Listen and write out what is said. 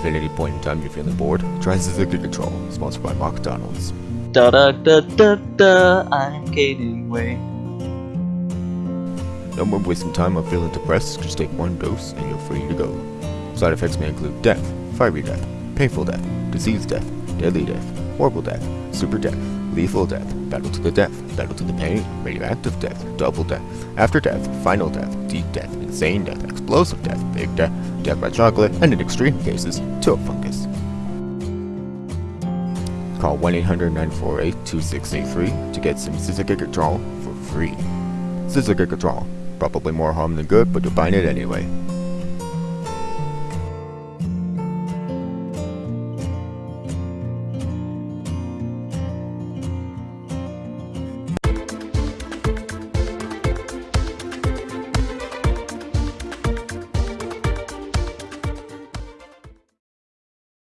time you're feeling bored, try Zizzica Control, sponsored by McDonald's. Da da da da da, I'm gaining weight. No more wasting time on feeling depressed, just take one dose and you're free to go. Side effects may include death, fiery death, painful death, disease death, deadly death, horrible death, super death, lethal death, battle to the death, battle to the pain, radioactive death, double death, after death, final death, deep death, insane death, explosive death, big death, death by chocolate, and in extreme cases, to a fungus. Call 1-800-948-2683 to get some Control for free. Control. Probably more harm than good, but you're buying it anyway.